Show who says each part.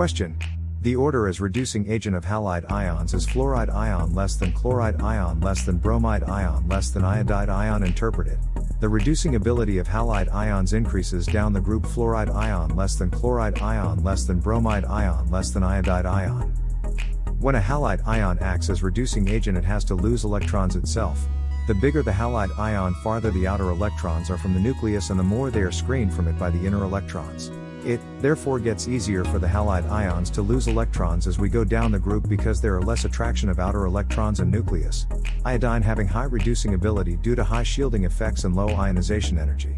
Speaker 1: Question. The order as reducing agent of halide ions is fluoride ion less than chloride ion less than bromide ion less than iodide ion interpreted. The reducing ability of halide ions increases down the group fluoride ion less than chloride ion less than bromide ion less than iodide ion. When a halide ion acts as reducing agent it has to lose electrons itself. The bigger the halide ion farther the outer electrons are from the nucleus and the more they are screened from it by the inner electrons. It, therefore gets easier for the halide ions to lose electrons as we go down the group because there are less attraction of outer electrons and nucleus. Iodine having high reducing ability due to high shielding effects and low ionization energy.